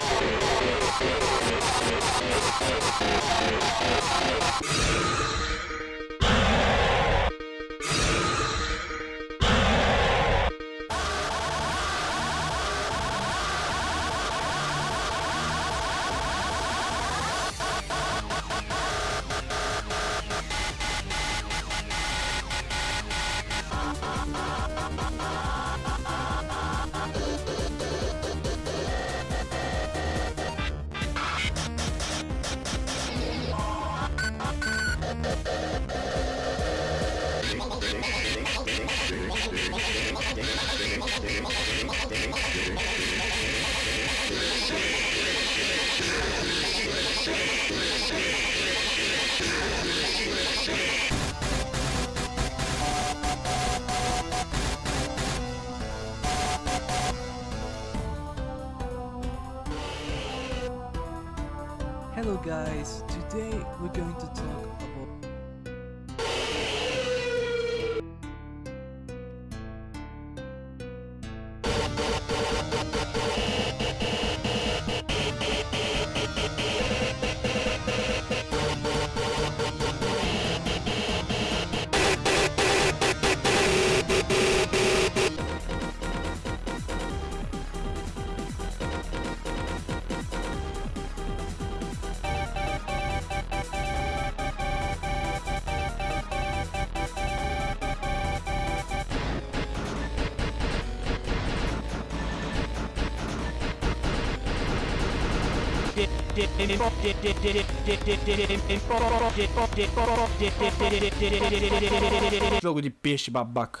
スイッチ Hello guys, today we're going to talk Jogo de peixe babaca.